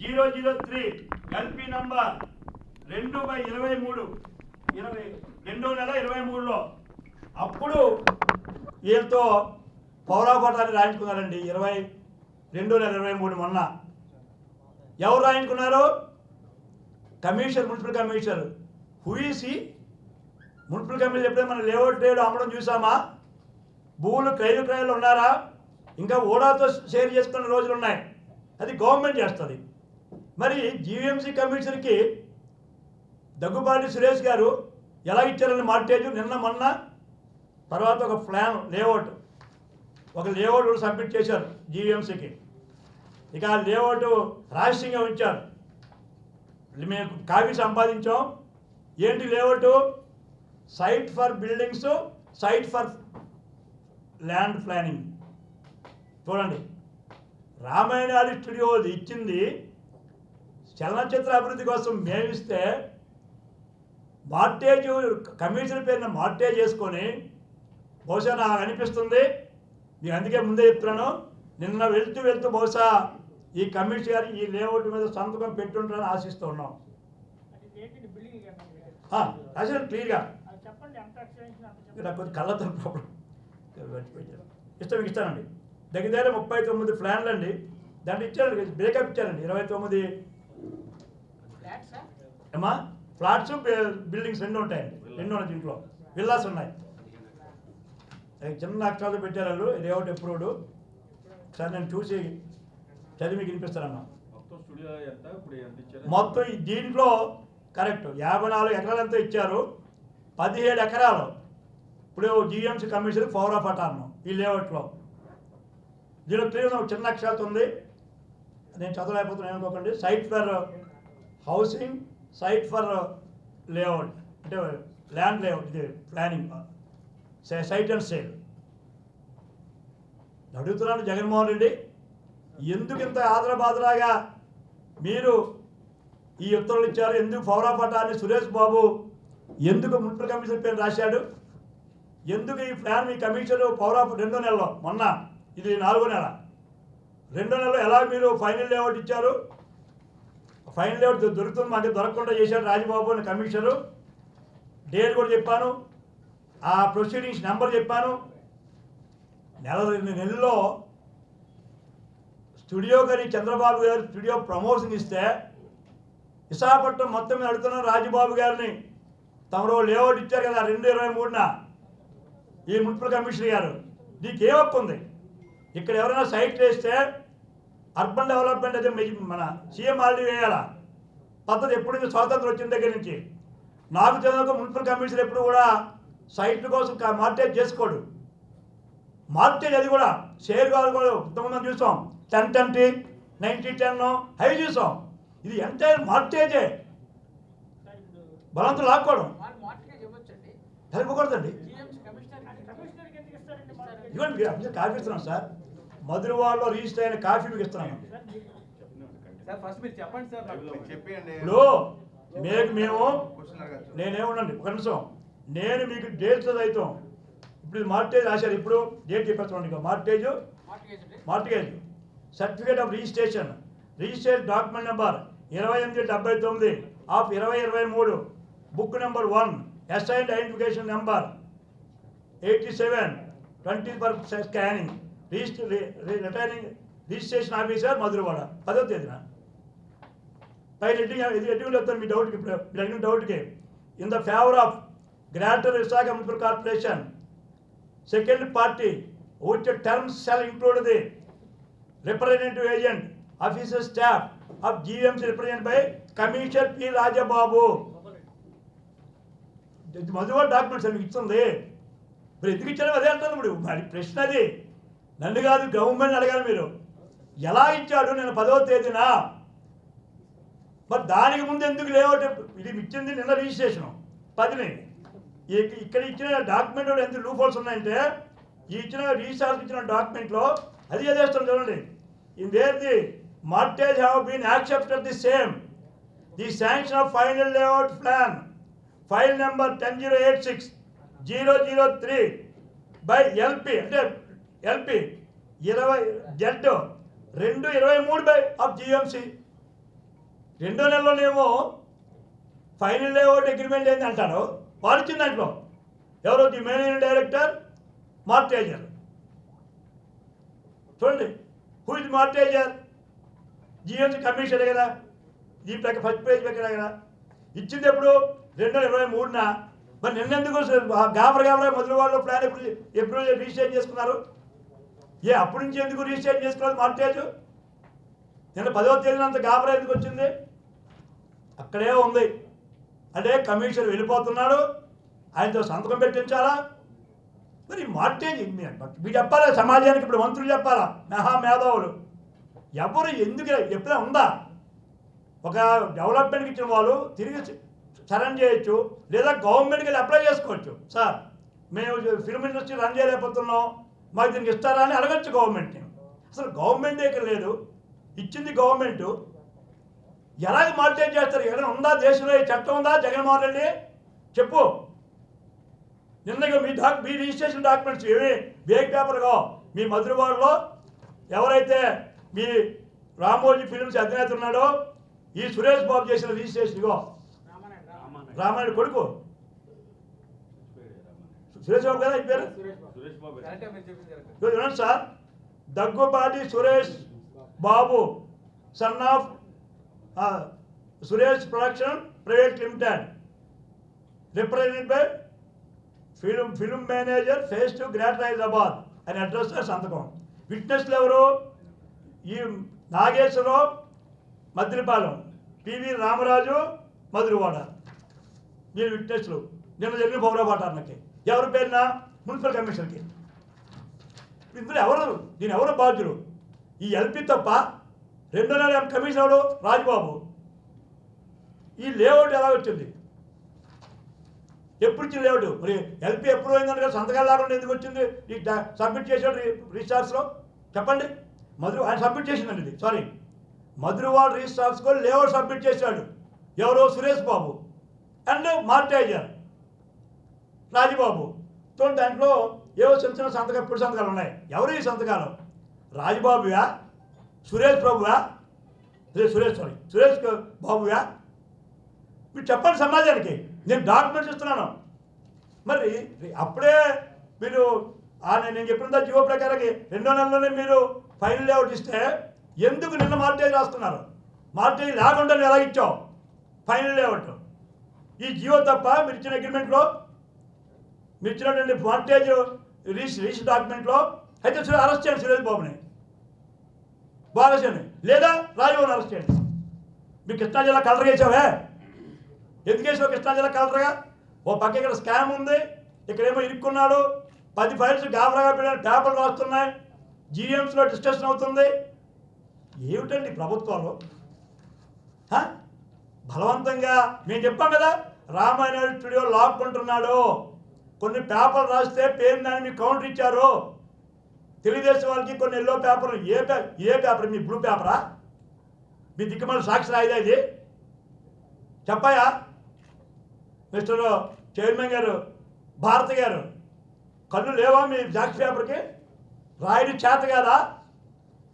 Zero zero three LP number రెండు by ఇరవై మూడు. ఇరవై రెండో నెల ఇరవై మూడులో. అప్పుడు వీళ్ళతో పౌరాపటాన్ని రాయించుకున్నారండి. ఇరవై రెండు నెల ఇరవై మూడు మొన్న. ఎవరు రాయించుకున్నారు? Commissioner municipal commissioner. హుయిసి municipal commissioner ఎప్పుడైనా మనం లేఅవుట్ రేడు అమ్మడం చూసామా భూములు క్రైలు విక్రయాలు ఉన్నారా? ఇంకా ఓడాతో షేర్ చేసుకున్న రోజులు ఉన్నాయి. అది గవర్నమెంట్ చేస్తుంది. మరి జీవీఎంసీ కమిషనర్కి దగ్గుబాటి సురేష్ గారు ఎలా ఇచ్చారని మార్టేజ్ నిన్న మొన్న తర్వాత ఒక ప్లాన్ లేఅవుట్. ఒక లేఅవుట్ కూడా సబ్మిట్ చేశారు జీవీఎంసీకి ఇక ఆ లేఅవుట్ రహస్యంగా ఉంచారు. మేము కాపీ సంపాదించాం. ఏంటి layout? Site for buildings site for land planning. చూడండి. రామాయణాలి స్టూడియో ఇచ్చింది చలనచిత్ర అభివృద్ధి కోసం మేమిస్తే మార్టేజ్ కమిషన్ పేరున మార్టేజ్ చేసుకొని బహుశా నాకు అనిపిస్తుంది. మీకు అందుకే ముందే చెప్తున్నాను. నిన్న వెళ్తూ వెళ్తూ బహుశా ఈ కమిషన్ గారి ఈ లేఅవుట్ మీద సంతకం పెట్టుంటారని ఆశిస్తూ ఉన్నాం. అది క్లియర్గా. అది చెప్పండి కొంచెం కళ్ళతో ప్రాబ్లం ఇష్టం ఇస్తానండి దగ్గర దగ్గర ముప్పై తొమ్మిది ప్లాన్లు అండి దాన్ని ఇచ్చారండి బ్రేకప్ ఇచ్చారండి. ఇరవై తొమ్మిది ఏమా ఫ్లాట్స్ బిల్డింగ్స్ రెండు ఉంటాయండి. రెండు ఉన్నాయి దీంట్లో. విల్లాస్ ఉన్నాయి. చిన్న అక్షరాలు పెట్టారు వాళ్ళు. లేఅవుట్ అప్రూవ్డ్ సార్ నేను చూసి చదివి మీకు వినిపిస్తానమ్మా. మొత్తం దీంట్లో కరెక్ట్ యాభై నాలుగు ఎకరాలంతా ఇచ్చారు? పదిహేడు ఎకరాలు. ఇప్పుడు GMC commission power of attorney ఈ లేఅవుట్లో. దీనిలో క్లియర్ చిన్న అక్షరాలతో ఉంది. నేను చదవలేకపోతున్నాను ఏమనుకోకండి. Site for housing site for layout అంటే ల్యాండ్ లేఅవుట్ ఇది ప్లానింగ్ సైట్ అండ్ సేల్ అడుగుతున్నాను జగన్మోహన్ రెడ్డి. ఎందుకు ఇంత ఆదరబాదరాగా మీరు ఈ ఉత్తర్వులు ఇచ్చారు? ఎందుకు పౌరాపటాన్ని సురేష్ బాబు ఎందుకు మున్సిపల్ కమిషన్ పేరు రాశాడు? ఎందుకు ఈ ప్లాన్ మీ కమిషన్ పౌరా రెండో నెలలో మొన్న ఇది నాలుగో నెల. రెండో నెలలో ఎలా మీరు ఫైనల్ లేఅవుట్ ఇచ్చారు? ఫైనల్ లేఅవుట్ దొరుకుతుంది మాకు దొరకకుండా చేశాడు రాజబాబు అని కమిషనరు. డేట్ కూడా చెప్పాను. ఆ ప్రొసీడింగ్స్ నెంబర్ చెప్పాను. నెల రెండు నెలల్లో స్టూడియో గారి చంద్రబాబు గారు స్టూడియో ప్రమోషన్ ఇస్తే విశాఖపట్నం మొత్తం మీద అడుగుతున్న రాజబాబు గారిని తమరు లేఅవుట్ ఇచ్చారు కదా రెండు ఇరవై మూడున. ఈ మున్సిపల్ కమిషనర్ గారు. నీకు ఏ హక్కు ఉంది? ఇక్కడ ఎవరైనా సైట్ వేస్తే అర్బన్ డెవలప్మెంట్ అయితే మన సీఎం ఆల్రెడీ వేయాలా పద్ధతి ఎప్పుడు నుంచి స్వాతంత్రం వచ్చిన దగ్గర నుంచి. నాకు తెలియక మున్సిపల్ కమిషనర్ ఎప్పుడు కూడా సైట్ల కోసం మార్టేజ్ చేసుకోడు. మార్టేజ్ అది కూడా షేర్ కాదు కూడా ఇంతకుముందు చూసాం. Ten twenty ninety ten high చూసాం. ఇది ఎంటైర్ మార్టేజే బలంతో లాక్కోవడం. మీరు అప్పుడు కాఫీ ఇస్తున్నాం సార్. మధురవాడలో రిజిస్టర్ అయిన కాఫీ మీకు ఇస్తున్నాను సార్ మీకు సార్ ఫస్ట్ మీరు చెప్పండి సార్ నాకు. చెప్పండి. ఇప్పుడు మీకు మేము నేనేమనండి ఒక నిమిషం. నేను మీకు డేట్స్ చదువుతాం ఇప్పుడు ఇది మార్టేజ్ రాశారు. ఇప్పుడు డేట్ చెప్పేస్తామండి ఇక mortgage mortgage certificate of registration registered document number ఇరవై ఎనిమిది డెబ్బై తొమ్మిది ఆఫ్ ఇరవై ఇరవై మూడు. Book number one assigned identification number eighty seven twenty for scanning register retaining registration officer Madhurawada పదో తేదీన. పై రెడ్డి ఇది ఎటువంటి మీ డౌట్కి మీరు అడిగిన డౌట్కి in the favour of greater Visakha municipal corporation second party which terms shall include the representative agent, officer staff of GMC represented by Commissioner P. Rajababu. ఇది documents మీకు ఇస్తుంది. ఇప్పుడు ఎందుకు ఇచ్చారో? అదే అంటుంది ఇప్పుడు మరి ప్రశ్న అది. నన్ను కాదు గవర్నమెంట్ అడగాలి మీరు. ఎలా ఇచ్చాడు నేను పదవ తేదీన? మరి దానికి ముందు ఎందుకు లేఅవుట్ ఇది ఇచ్చింది నిన్న రిజిస్ట్రేషన్ పదిని. ఇక్కడ ఇచ్చిన డాక్యుమెంట్ ఎంత లూఫోల్స్ ఉన్నాయంటే ఈ ఇచ్చిన రీసార్జ్ ఇచ్చిన డాక్యుమెంట్లో అది చదివేస్తాం చూడండి. ఇందేది mortgage have been accepted the same the sanction of final layout plan file number ten zero eight six zero zero three by LP అంటే ఎల్పి ఇరవై జెడ్ రెండు ఇరవై మూడు బై ఆఫ్ జిఎంసి. రెండో నెలలోనేమో ఫైనల్ లేఅవుట్ అగ్రిమెంట్ ఏంది అంటారు? వాడు ఇచ్చిన దాంట్లో. ఎవరో? The managing director mortgager. చూడండి who is mortgager? GMC commission కదా. ఈ ప్రక్క ఫస్ట్ పేజ్ ప్రకారం కదా. ఇచ్చింది ఎప్పుడు? రెండు వేల ఇరవై మూడున. మరి నిన్నెందుకు గాబర గాబర మొదలు వాళ్ళు ప్లాన్ ఎప్పుడు ఎప్పుడు రిజిస్టర్ చేసుకున్నారు? ఏ అప్పటి నుంచి ఎందుకు రిజిస్ట్రేషన్ చేసుకోవాలి మార్టేజ్ నిన్న పదవ తేదీన అంత గాబరా ఎందుకు వచ్చింది? అక్కడే ఉంది. అంటే కమిషనర్ వెళ్ళిపోతున్నాడు. ఆయనతో సంతకం పెట్టించాలా? మరి మార్టేజ్ మీరు చెప్పాలా? సమాజానికి ఇప్పుడు మంత్రులు చెప్పాలా? మహా మేధావులు. ఎవరు ఎందుకు ఎప్పుడైనా ఉందా? ఒక డెవలప్మెంట్కి ఇచ్చిన వాళ్ళు తిరిగి సరెండ్ చేయొచ్చు. లేదా గవర్నమెంట్కి వెళ్ళి అప్లై చేసుకోవచ్చు. సార్ మేము ఫిల్మ్ ఇండస్ట్రీ రన్ చేయలేకపోతున్నాం. మాకు దీనికి ఇస్తారా అని అడగచ్చు గవర్నమెంట్ని. అసలు గవర్నమెంట్ ఇక్కడ లేదు. ఇచ్చింది గవర్నమెంట్. ఎలాగ మార్టేజ్ చేస్తారు? ఎక్కడ ఉందా? దేశంలో చట్టం ఉందా? జగన్మోహన్ రెడ్డి? చెప్పు. నిన్నగా మీ డాక్ మీ రిజిస్ట్రేషన్ డాక్యుమెంట్స్ ఏమి బేక్ పేపర్గా మీ మధురవాడలో ఎవరైతే మీ రామోజీ ఫిల్మ్స్ అధినేత ఉన్నాడో ఈ సురేష్ బాబు చేసిన రిజిస్ట్రేషన్ ఇగో. రామానాయుడు. రామానాయుడు. రామాయణ కొడుకు. సురేష్ బాబు కదా ఈ పేరు చూడండి sir Daggubati Suresh Babu son of Suresh production private limited represented by film film manager face to greater Hyderabad. అని అడ్రస్ సంతకం. విట్నెస్లు ఎవరు? ఈ నాగేశ్వరరావు మద్రిపాలెం పివి రామరాజు మధురవాడ. వీళ్ళు విట్నెస్లు. నిన్న జరిగిన పౌరపాటానికి ఎవరి పేరున? మున్సిపల్ కమిషన్కి ఇందులో ఎవరు? దీని ఎవరు బాధ్యులు? ఈ ఎల్పి తప్ప రెండో నెల కమిషన్ ఎవడు రాజబాబు. ఈ లేఅవుట్ ఎలా వచ్చింది? ఎప్పుడు ఇచ్చిన లేఅవుట్? మరి ఎల్పి ఎప్పుడు అయిందంటే సంతకాలు లేకుండా ఎందుకు వచ్చింది? ఈ సబ్మిట్ చేశాడు రిజిస్టార్స్లో చెప్పండి. మధురు ఆయన సబ్మిట్ చేసిందండి ఇది. సారీ. మధురవాడ రిజిస్టార్స్కో లేఅవుట్ సబ్మిట్ చేశాడు. ఎవరో సురేష్ బాబు. And mortgager. రాజుబాబు తో దాంట్లో ఏవో చిన్న చిన్న సంతకాలు ఇప్పుడు సంతకాలు ఉన్నాయి. ఎవరు ఈ సంతకాలు? రాజుబాబుయా సురేష్ ప్రభువా? సురేష్ సారీ సురేష్ బాబుయా మీరు చెప్పండి సమాజానికి. నేను డాక్యుమెంట్స్ ఇస్తున్నాను. మరి అప్పుడే మీరు నేను చెప్పినంత జీవో ప్రకారానికి రెండో నెలలోనే మీరు ఫైనల్ లేఅవుట్ ఇస్తే ఎందుకు నిన్న మార్టేజ్ రాస్తున్నారు? మార్టేజ్ లేకుండా ఎలా ఇచ్చావు? Final layout. ఈ జియో తప్ప మీరు ఇచ్చిన అగ్రిమెంట్లో మీరు ఇచ్చినటువంటి ఫార్టేజ్ రీస్ రీస్ డాక్యుమెంట్లో అయితే అరెస్ట్ చేయండి సురేష్ బాబుని. బాగా చేయండి లేదా రాజబాబుని అరెస్ట్ చేయండి. మీకు కృష్ణా జిల్లా కలర్గా వేసావే ఎందుకు వేసావు కృష్ణా జిల్లా కలర్గా ఓ పక్క ఇక్కడ స్కామ్ ఉంది. ఇక్కడేమో ఇరుక్కున్నాడు. పది ఫైల్స్ గాబరాగా పెట్టాడు. పేపర్లు రాస్తున్నాయి. జీఎంస్లో డిస్కషన్ అవుతుంది. ఏమిటండి ప్రభుత్వాలు? బలవంతంగా. మేము చెప్పాం కదా రామాయణ స్టూడియో లాక్కుంటున్నాడు. కొన్ని పేపర్లు రాస్తే పేరు దాన్ని మీకు కౌంటర్ ఇచ్చారు? తెలుగుదేశం వాళ్ళకి కొన్ని ఎల్లో పేపర్లు ఏ పే ఏ పేపర్? మీ బ్లూ పేపరా? మీ దిక్కుమల సాక్షి రాయిదా ఇది? చెప్పాయా? మిస్టర్ చైర్మన్ గారు భారతి గారు కళ్ళు లేవా మీ సాక్షి పేపర్కి? రాయడి చేత కాదా?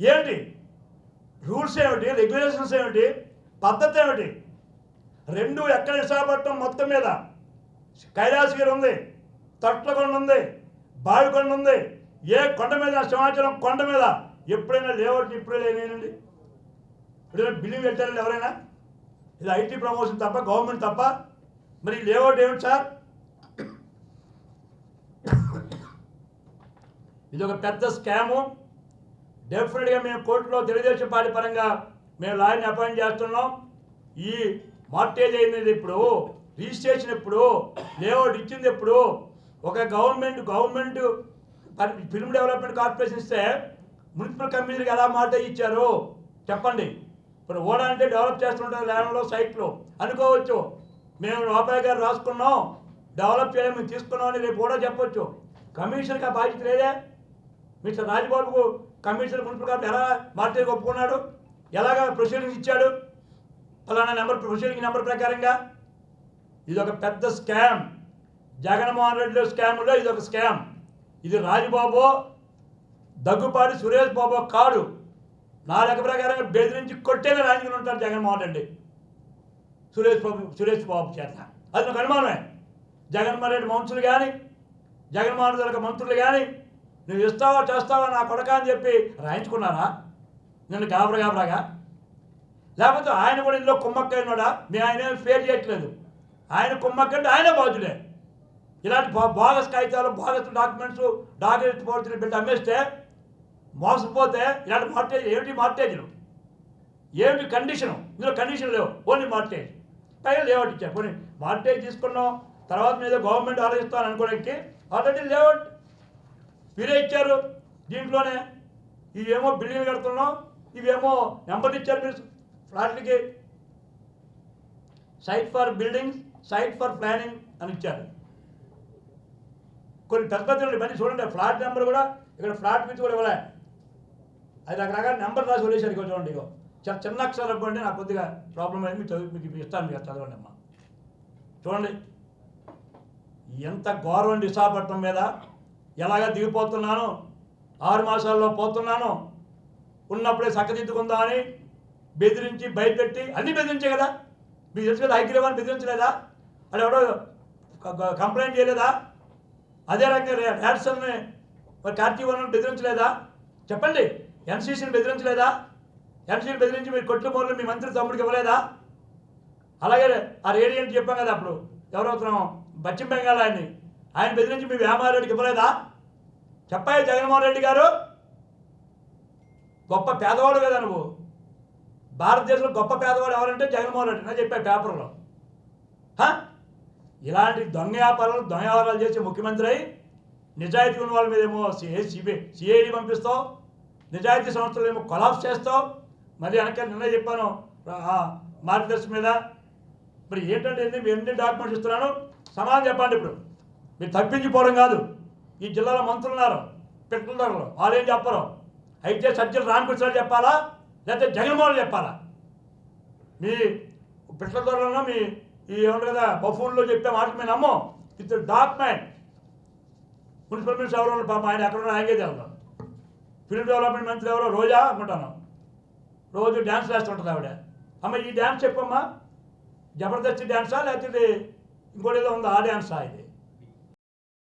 ఏంటి రూల్స్ ఏమిటి? రెగ్యులేషన్స్ ఏమిటి? పద్ధతి ఏమిటి? రెండు ఎక్కడ విశాఖపట్నం మొత్తం మీద? కైలాసగిరి ఉంది. తట్లకొండ ఉంది బావికొండ ఉంది ఏ కొండ మీద సింహాచలం కొండ మీద ఎప్పుడైనా లేఅవుట్ ఇప్పుడే లేనండి ఎప్పుడైనా బిల్డింగ్ పెట్టారండి ఎవరైనా? ఇది ఐటీ ప్రమోషన్ తప్ప గవర్నమెంట్ తప్ప. మరి లేఅవుట్ ఏమిటి సార్? ఇది ఒక పెద్ద స్కాము. డెఫినెట్గా మేము కోర్టులో తెలుగుదేశం పార్టీ పరంగా మేము లాయర్ని అపాయింట్ చేస్తున్నాం. ఈ మార్టేజ్ అయినది ఇప్పుడు రిజిస్ట్రేషన్ ఎప్పుడు లేఅవుట్ ఇచ్చింది ఎప్పుడు ఒక government government film development corporation ఇస్తే మున్సిపల్ కమిషనర్కి ఎలా మాట ఇచ్చారు చెప్పండి. ఇప్పుడు ఓడా అంటే డెవలప్ చేస్తుంటారు ల్యాండ్లో సైట్లో అనుకోవచ్చు. మేము లోపాయ్ గారు రాసుకున్నాం. డెవలప్ చేయడం మేము తీసుకున్నాం అని రేపు కూడా చెప్పొచ్చు. కమిషనర్కి ఆ బాధ్యత లేదే. మిస్టర్ రాజబాబుకు కమిషనర్ మున్సిపల్ కార్డు ఎలా మార్చేకి ఒప్పుకున్నాడు? ఎలాగ ప్రొసీడింగ్స్ ఇచ్చాడు? ఫలానా నెంబర్ ప్రొసీడింగ్ నెంబర్ ప్రకారంగా. ఇది ఒక పెద్ద స్కామ్ జగన్మోహన్ రెడ్డిలో స్కామ్లో ఇది ఒక స్కామ్. ఇది రాజబాబు దగ్గుపాటి సురేష్ బాబు కాడు. నా లెక్క ప్రకారంగా బెదిరించి కొట్టేలా రాజకీయం ఉంటాడు జగన్మోహన్ రెడ్డి. సురేష్ బాబు సురేష్ బాబు చేత. అది నాకు అనుమానమే. జగన్మోహన్ రెడ్డి మంత్రులు కానీ జగన్మోహన్ రెడ్డి మంత్రులు కానీ నువ్వు ఇస్తావా చేస్తావా నా కొడక అని చెప్పి రాయించుకున్నారా? నిన్ను గాబరా గాబరాగా. లేకపోతే ఆయన కూడా ఇందులో కుమ్మక్కైనాడా మీ ఆయన ఫేర్ చేయట్లేదు. ఆయన కుమ్మక్కంటే ఆయనే బాధ్యులే. ఇలాంటి బా- బోగస్ కాగితాలు బోగస్ డాక్యుమెంట్స్ డాక్యుమెంట్ పోర్చులు పెట్టి అమ్మేస్తే మోసపోతే ఇలాంటి మార్టేజ్ ఏమిటి మార్టేజ్లు ఏమిటి కండిషను ఇందులో కండిషన్ లేవు. ఓన్లీ మార్టేజ్ పైగా లేఅవుట్ ఇచ్చారు. పోనీ మార్టేజ్ తీసుకున్నాం తర్వాత మీద గవర్నమెంట్ ఆలోచిస్తాను అనుకోవడానికి ఆల్రెడీ లేఅవుట్ మీరే ఇచ్చారు. దీంట్లోనే ఇవేమో బిల్డింగ్లు కడుతున్నాం ఇవేమో నెంబర్ ఇచ్చారు మీరు ఫ్లాట్లకి. Site for buildings site for planning అని ఇచ్చారు. కొన్ని పెద్ద పెద్ద ఇవన్నీ చూడండి. ఫ్లాట్ నెంబర్ కూడా ఇక్కడ ఫ్లాట్ విత్ కూడా ఇవ్వలే. అది రకరకాల నెంబర్ రాసి వదిలేశారు ఇక్కడ చూడండి ఇగో. చాలా చిన్న అక్షరాలు అనుకోండి నాకు కొద్దిగా ప్రాబ్లం అయింది మీకు చదువు మీకు ఇస్తాను మీకు చదవండి అమ్మా. చూడండి. ఎంత గౌరవం విశాఖపట్నం మీద. ఎలాగ దిగిపోతున్నాను? ఆరు మాసాల్లో పోతున్నాను. ఉన్నప్పుడే చక్కదిద్దుకుందామని బెదిరించి భయపెట్టి అన్నీ బెదిరించే కదా. మీకు తెలుసు కదా హైగ్రీవాన్ని బెదిరించలేదా? అది ఎవడో కంప్లైంట్ చేయలేదా? అదే రకంగా ర్యాడ్సన్ని మరి కార్తీవన్ బెదిరించలేదా? చెప్పండి. ఎన్సీసీని బెదిరించలేదా? ఎన్సీని బెదిరించి మీరు కొట్లు మూరలు మీ మంత్రి తమ్ముడికి ఇవ్వలేదా? అలాగే ఆ రేడియంట్ చెప్పాం కదా అప్పుడు. ఎవరవుతున్నాం? పశ్చిమ బెంగాల్ ఆయన్ని. ఆయన బెదిరించి మీ వ్యాపారెడ్డికి ఇవ్వలేదా? చెప్పాయి జగన్మోహన్ రెడ్డి గారు? గొప్ప పేదవాడు కదా నువ్వు. భారతదేశంలో గొప్ప పేదవాడు ఎవరంటే జగన్మోహన్ రెడ్డి. నేను చెప్పా పేపర్లో. ఇలాంటి దొంగ వ్యాపారాలు దొంగ వ్యవహారాలు చేసే ముఖ్యమంత్రి అయి నిజాయితీ ఉన్న వాళ్ళ మీద ఏమో సిఐ సిబి సిఐడి పంపిస్తావు నిజాయితీ సంస్థలు ఏమో కొలాప్స్ చేస్తావు. మరి వెనక నిన్న చెప్పాను మార్గదర్శి మీద. మరి ఏంటంటే ఏంటి ఎన్ని డాక్యుమెంట్స్ ఇస్తున్నాను? సమాధానం చెప్పండి ఇప్పుడు. మీరు తప్పించిపోవడం కాదు. ఈ జిల్లాలో మంత్రులు ఉన్నారు పెట్టుకుంటారు వాళ్ళు ఏం చెప్పరు. అయితే సజ్జలు రామకృష్ణ చెప్పాలా? లేకపోతే జగన్మోహన్ చెప్పాలా? మీ పిట్ల ధరలో మీ ఈ ఏమంటారు కదా బఫూన్లో చెప్పే మాట మేము నమ్మం. ఇట్స్ డాక్యుమెంట్ మున్సిపల్ మినిస్టర్ ఎవరో పాప ఆయన ఎక్కడ ఉన్నా ఆయనకే తెలుసు ఫిల్మ్ డెవలప్మెంట్ మంత్రి ఎవరో? రోజా అనుకుంటాను. రోజు డ్యాన్స్ వేస్తుంటుంది ఆవిడ. అమ్మ ఈ డ్యాన్స్ చెప్పమ్మా. జబర్దస్త్ డ్యాన్సా? లేకపోతే ఇది ఇంకోటి ఏదో ఉందా? ఆ డ్యాన్సా ఇది.